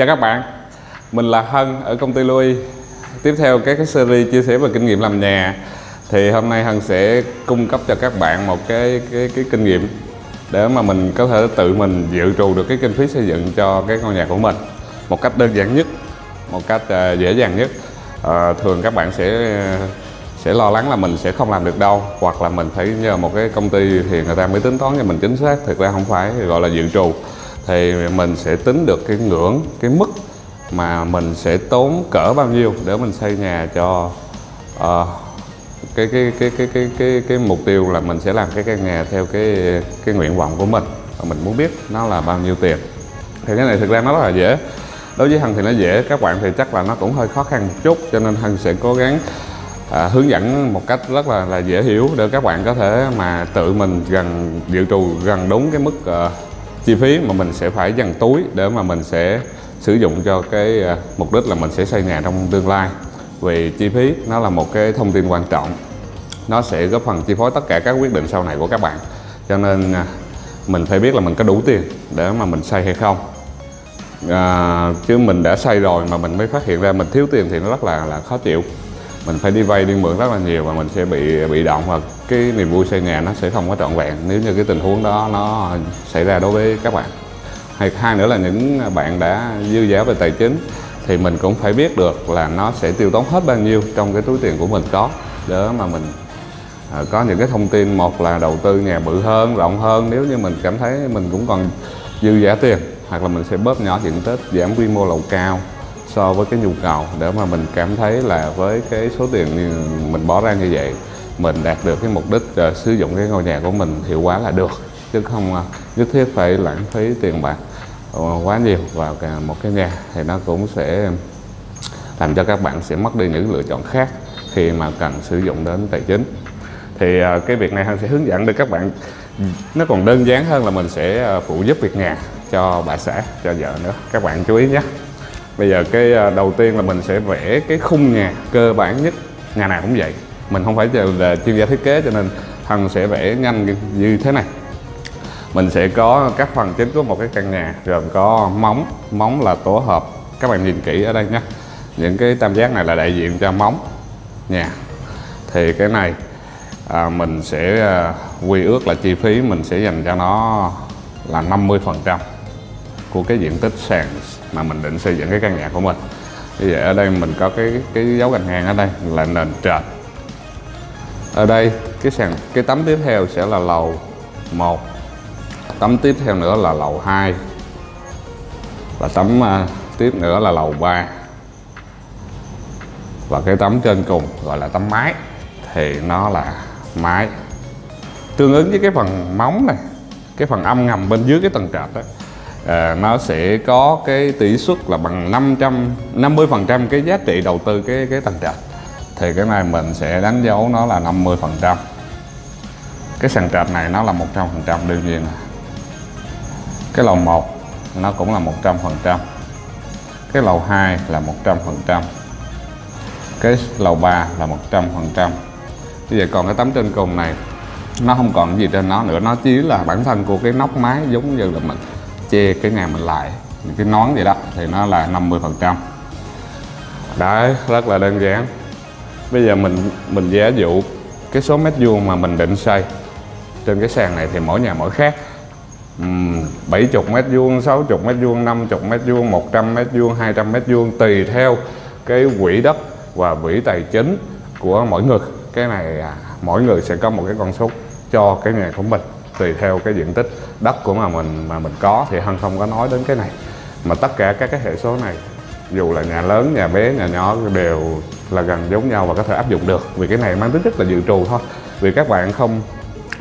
Chào các bạn, mình là Hân ở công ty Louis Tiếp theo các cái series chia sẻ về kinh nghiệm làm nhà. Thì hôm nay Hân sẽ cung cấp cho các bạn một cái, cái, cái kinh nghiệm Để mà mình có thể tự mình dự trù được cái kinh phí xây dựng cho cái ngôi nhà của mình Một cách đơn giản nhất, một cách uh, dễ dàng nhất. Uh, Thường các bạn sẽ sẽ lo lắng là mình sẽ không làm được đâu hoặc là mình phải nhờ một cái công ty thì người ta mới tính toán cho mình chính xác. Thực ra không phải gọi là dự trù thì mình sẽ tính được cái ngưỡng cái mức mà mình sẽ tốn cỡ bao nhiêu để mình xây nhà cho uh, cái, cái, cái cái cái cái cái mục tiêu là mình sẽ làm cái căn nhà theo cái cái nguyện vọng của mình và mình muốn biết nó là bao nhiêu tiền. Thì cái này thực ra nó rất là dễ. Đối với hằng thì nó dễ các bạn thì chắc là nó cũng hơi khó khăn một chút cho nên hằng sẽ cố gắng à, hướng dẫn một cách rất là là dễ hiểu để các bạn có thể mà tự mình gần dự trù gần đúng cái mức uh, chi phí mà mình sẽ phải dành túi để mà mình sẽ sử dụng cho cái à, mục đích là mình sẽ xây nhà trong tương lai. Vì chi phí nó là một cái thông tin quan trọng. Nó sẽ góp phần chi phối tất cả các quyết định sau này của các bạn. Cho nên à, mình phải biết là mình có đủ tiền để mà mình xây hay không. À, chứ mình đã xây rồi mà mình mới phát hiện ra mình thiếu tiền thì nó rất là là khó chịu mình phải đi vay đi mượn rất là nhiều và mình sẽ bị bị động và cái niềm vui xây nhà nó sẽ không có trọn vẹn nếu như cái tình huống đó nó xảy ra đối với các bạn. Hay hai nữa là những bạn đã dư giả về tài chính thì mình cũng phải biết được là nó sẽ tiêu tốn hết bao nhiêu trong cái túi tiền của mình có để mà mình à, có những cái thông tin. Một là đầu tư nhà bự hơn, rộng hơn, nếu như mình cảm thấy mình cũng còn dư giả tiền, hoặc là mình sẽ bớt nhỏ diện tích giảm quy mô lầu cao so với cái nhu cầu để mà mình cảm thấy là với cái số tiền mình bỏ ra như vậy mình đạt được cái mục đích uh, sử dụng cái ngôi nhà của mình hiệu quả là được chứ không uh, nhất thiết phải lãng phí tiền bạc uh, quá nhiều vào cả một cái nhà thì nó cũng sẽ làm cho các bạn sẽ mất đi những lựa chọn khác khi mà cần sử dụng đến tài chính. Thì uh, cái việc này anh sẽ hướng dẫn được các bạn nó còn đơn giản hơn là mình sẽ phụ giúp việc nhà cho bà xã cho vợ nữa. Các bạn chú ý nhé bây giờ cái à, đầu tiên là mình sẽ vẽ cái khung nhà cơ bản nhất. Nhà nào cũng vậy mình không phải là chuyên gia thiết kế cho nên thằng sẽ vẽ nhanh như thế này. Mình sẽ có các phần chính của một cái căn nhà gồm có móng móng là tổ hợp. Các bạn nhìn kỹ ở đây nhé. Những cái tam giác này là đại diện cho móng nhà. Thì cái này à, mình sẽ à, quy ước là chi phí mình sẽ dành cho nó là 50 phần trăm của cái diện tích sàn mà mình định xây dựng cái căn nhà của mình. Như vậy ở đây mình có cái cái dấu gạch ngang ở đây là nền trệt. Ở đây cái sàn cái tấm tiếp theo sẽ là lầu 1 tấm tiếp theo nữa là lầu 2 và tấm uh, tiếp nữa là lầu 3 và cái tấm trên cùng gọi là tấm mái thì nó là mái. Tương ứng với cái phần móng này cái phần âm ngầm bên dưới cái tầng trệt đó à, nó sẽ có cái tỷ suất là bằng 550 phần trăm cái giá trị đầu tư cái cái tầng trệt thì cái này mình sẽ đánh dấu nó là 50 phần trăm. Cái sàn trệt này nó là 100 phần trăm đương nhiên. Là cái lầu 1 nó cũng là 100 phần trăm. Cái lầu 2 là 100 phần trăm. Cái lầu 3 là 100 phần trăm. Bây giờ còn cái tấm trên cùng này nó không còn gì trên nó nữa nó chỉ là bản thân của cái nóc mái giống như là mình che cái nhà mình lại những cái nón gì đó thì nó là 50 phần trăm. Đấy rất là đơn giản. Bây giờ mình mình giả dụ cái số mét vuông mà mình định xây trên cái sàn này thì mỗi nhà mỗi khác. Uhm, 70 mét vuông 60 mét vuông 50 mét vuông 100 mét vuông 200 mét vuông tùy theo cái quỹ đất và quỹ tài chính của mỗi người. Cái này à, mỗi người sẽ có một cái con số cho cái nhà của mình tùy theo cái diện tích đất của mà mình mà mình có thì hân không có nói đến cái này. Mà tất cả các cái hệ số này, dù là nhà lớn, nhà bé, nhà nhỏ, đều là gần giống nhau và có thể áp dụng được. Vì cái này mang tính rất là dự trù thôi. Vì các bạn không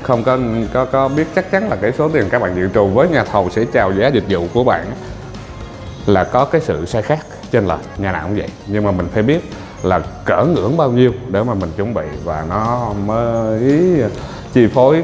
không có có có biết chắc chắn là cái số tiền các bạn dự trù với nhà thầu sẽ chào giá dịch vụ của bạn là có cái sự sai khác trên lệch, nhà nào cũng vậy. Nhưng mà mình phải biết là cỡ ngưỡng bao nhiêu để mà mình chuẩn bị và nó mới chi phối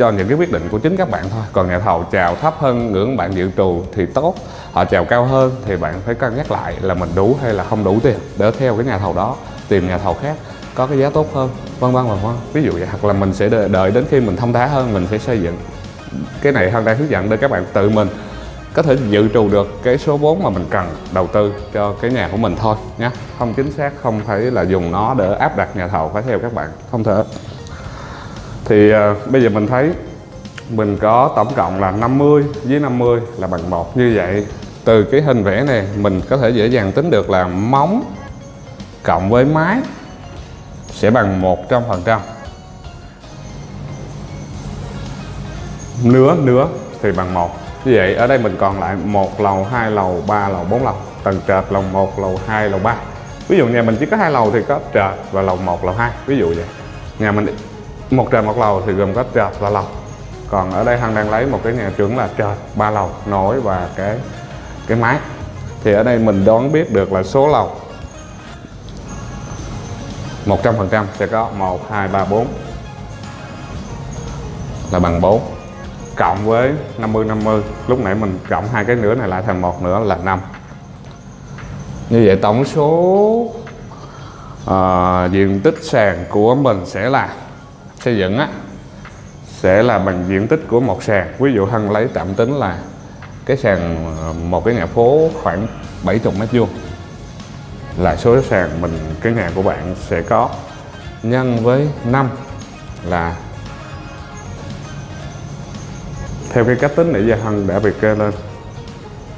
cho những cái quyết định của chính các bạn thôi. Còn nhà thầu chào thấp hơn ngưỡng bạn dự trù thì tốt. Họ chào cao hơn thì bạn phải cân nhắc lại là mình đủ hay là không đủ tiền để theo cái nhà thầu đó, tìm nhà thầu khác có cái giá tốt hơn, vân vân vân vân. Ví dụ vậy, hoặc là mình sẽ đợi đến khi mình thông thái hơn, mình sẽ xây dựng. Cái này hơn đang hướng dẫn để các bạn tự mình có thể dự trù được cái số vốn mà mình cần đầu tư cho cái nhà của mình thôi nhé không chính xác, không phải là dùng nó để áp đặt nhà thầu phải theo các bạn. Không thể thì à, bây giờ mình thấy mình có tổng cộng là 50 với 50 là bằng một. Như vậy từ cái hình vẽ này mình có thể dễ dàng tính được là móng cộng với mái sẽ bằng 100% nứa nứa thì bằng một. Như vậy ở đây mình còn lại một lầu hai lầu ba lầu bốn lầu. Tầng trệt lầu 1 lầu 2 lầu 3 ví dụ nhà mình chỉ có hai lầu thì có trệt và lầu 1 lầu 2 ví dụ vậy. Nhà mình một trệt một lầu thì gồm có trệt và lầu. Còn ở đây Hằng đang lấy một cái nhà trưởng là trệt ba lầu nổi và cái cái mái thì ở đây mình đoán biết được là số lầu. 100% sẽ có 1 2 3 4 là bằng 4 cộng với 50 50 lúc nãy mình cộng hai cái nữa này lại thành một nữa là 5 như vậy tổng số uh, diện tích sàn của mình sẽ là xây dựng á, sẽ là bằng diện tích của một sàn. Ví dụ Hân lấy tạm tính là cái sàn ờ, một cái nhà phố khoảng 70 mét vuông là số sàn mình, cái nhà của bạn sẽ có. Nhân với 5 là theo cái cách tính nãy giờ Hân đã việc kê lên.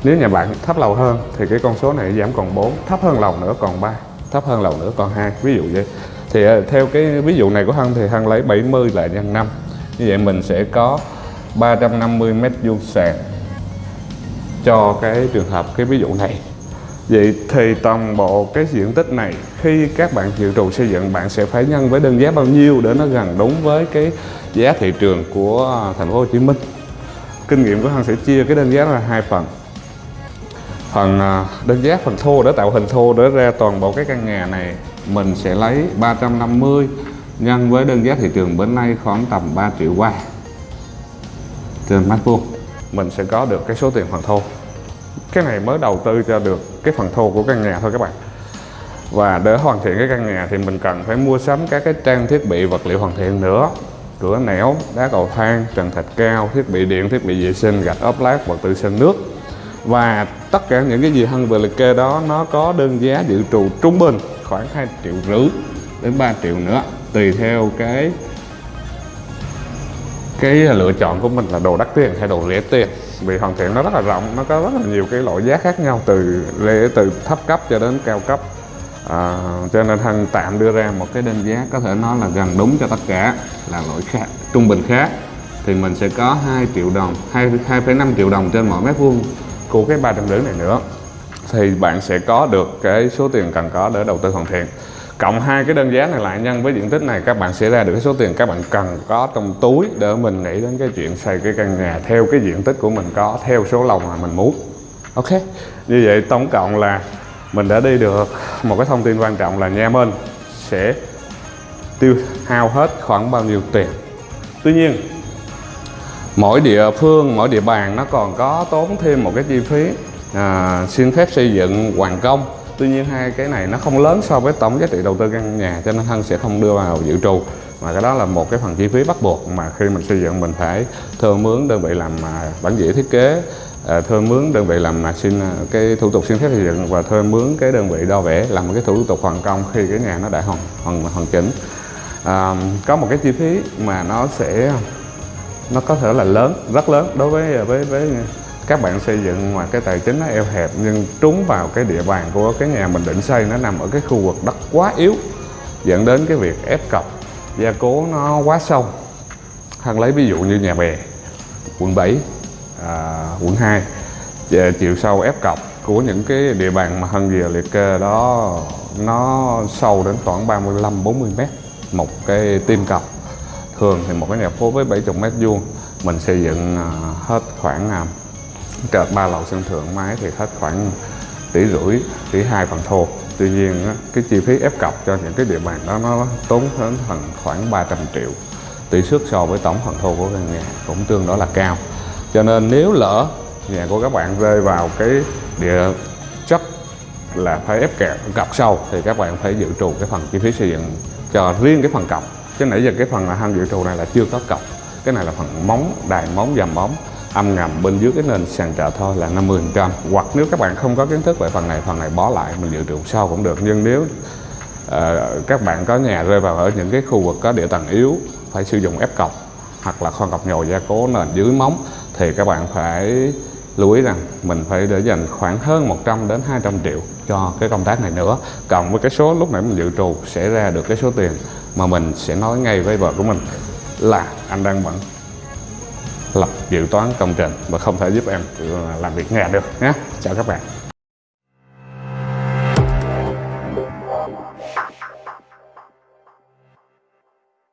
Nếu nhà bạn thấp lầu hơn thì cái con số này giảm còn 4 thấp hơn lầu nữa còn 3 thấp hơn lầu nữa còn 2 ví dụ vậy thì ờ, theo cái ví dụ này của Hân thì Hân lấy 70 là nhân 5 như vậy mình sẽ có 350 mét vuông sàn cho cái trường hợp cái ví dụ này Vậy thì toàn bộ cái diện tích này, khi các bạn dự trù xây dựng, bạn sẽ phải nhân với đơn giá bao nhiêu để nó gần đúng với cái giá thị trường của thành phố Hồ Chí Minh. Kinh nghiệm của Hân sẽ chia cái đơn giá ra hai phần. Phần ờ, đơn giá phần thô để tạo hình thô để ra toàn bộ cái căn nhà này mình sẽ lấy 350 nhân với đơn giá thị trường bữa nay khoảng tầm 3 triệu qua. Trên mét vuông mình sẽ có được cái số tiền phần thô. Cái này mới đầu tư cho được cái phần thô của căn nhà thôi các bạn. Và để hoàn thiện cái căn nhà thì mình cần phải mua sắm các cái trang thiết bị vật liệu hoàn thiện nữa. Cửa nẻo, đá cầu thang, trần thạch cao, thiết bị điện, thiết bị vệ sinh, gạch ốp lát, vật tư sinh nước. Và tất cả những cái gì hân vừa liệt kê đó, nó có đơn giá dự trù trung bình khoảng 2 triệu rưỡi đến 3 triệu nữa. Tùy theo cái cái lựa chọn của mình là đồ đắt tiền hay đồ rẻ tiền. Vì hoàn thiện nó rất là rộng nó có rất là nhiều cái loại giá khác nhau từ lệ từ thấp cấp cho đến cao cấp. À, cho nên thân tạm đưa ra một cái đơn giá có thể nói là gần đúng cho tất cả là loại khác trung bình khác. Thì mình sẽ có 2 triệu đồng 2 2,5 triệu đồng trên mỗi mét vuông của cái ba trăm rưỡi này nữa thì bạn sẽ có được cái số tiền cần có để đầu tư hoàn thiện. Cộng hai cái đơn giá này lại nhân với diện tích này, các bạn sẽ ra được cái số tiền các bạn cần có trong túi để mình nghĩ đến cái chuyện xây cái căn nhà theo cái diện tích của mình có, theo số lồng mà mình muốn. Ok, như vậy tổng cộng là mình đã đi được, một cái thông tin quan trọng là nhà mình sẽ tiêu hao hết khoảng bao nhiêu tiền. Tuy nhiên, mỗi địa phương, mỗi địa bàn nó còn có tốn thêm một cái chi phí à, xin phép xây dựng hoàn công. Tuy nhiên hai cái này nó không lớn so với tổng giá trị đầu tư căn nhà cho nên thân sẽ không đưa vào dự trù. Mà cái đó là một cái phần chi phí bắt buộc mà khi mình xây dựng mình phải thuê mướn đơn vị làm à, bản vẽ thiết kế à, thuê mướn đơn vị làm mà xin à, cái thủ tục xin phép xây dựng và thuê mướn cái đơn vị đo vẽ làm một cái thủ tục hoàn công khi cái nhà nó đã hoàn hoàn, hoàn chỉnh. À, có một cái chi phí mà nó sẽ nó có thể là lớn rất lớn đối với à, với với các bạn xây dựng mà cái tài chính nó eo hẹp nhưng trúng vào cái địa bàn của cái nhà mình định xây nó nằm ở cái khu vực đất quá yếu dẫn đến cái việc ép cọc gia cố nó quá sâu. Hân lấy ví dụ như nhà bè quận 7 à, quận 2 chiều sâu ép cọc của những cái địa bàn mà Hân vừa liệt kê đó nó sâu đến khoảng 35 40 mét một cái tim cọc. Thường thì một cái nhà phố với 70 mét vuông mình xây dựng à, hết khoảng à, trệt ba lầu sân thượng máy thì hết khoảng tỷ rưỡi, tỷ hai phần thô. Tuy nhiên cái chi phí ép cọc cho những cái địa bàn đó nó tốn đến phần khoảng 300 triệu. Tỷ suất so với tổng phần thô của căn nhà cũng tương đối là cao. Cho nên nếu lỡ nhà của các bạn rơi vào cái địa chất là phải ép kẹt, cọc sâu, thì các bạn phải dự trù cái phần chi phí xây dựng cho riêng cái phần cọc. Chứ nãy giờ cái phần là hăng dự trù này là chưa có cọc. Cái này là phần móng, đài móng dầm móng âm ngầm bên dưới cái nền sàn trợ thôi là 50% hoặc nếu các bạn không có kiến thức về phần này phần này bỏ lại mình dự trù sau cũng được. Nhưng nếu uh, các bạn có nhà rơi vào ở những cái khu vực có địa tầng yếu phải sử dụng ép cọc hoặc là khoan cọc nhồi gia cố nền dưới móng thì các bạn phải lưu ý rằng mình phải để dành khoảng hơn 100 đến 200 triệu cho cái công tác này nữa. Cộng với cái số lúc nãy mình dự trù sẽ ra được cái số tiền mà mình sẽ nói ngay với vợ của mình là anh đang bận lập dự toán công trình và không thể giúp em à, làm việc nhà được nhé. Chào các bạn.